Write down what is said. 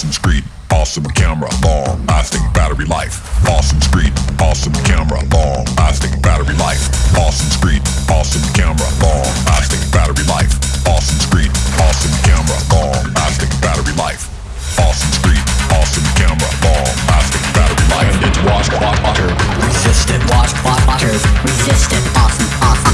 awesome screen, awesome camera, long lasting battery life. Awesome screen, awesome camera, long lasting battery life. Awesome screen, awesome camera, long lasting battery life. Awesome screen, awesome camera, long lasting battery life. Awesome screen, awesome camera, long lasting battery life. It's wash, water, resistant, wash, water, resistant, Awesome, awesome.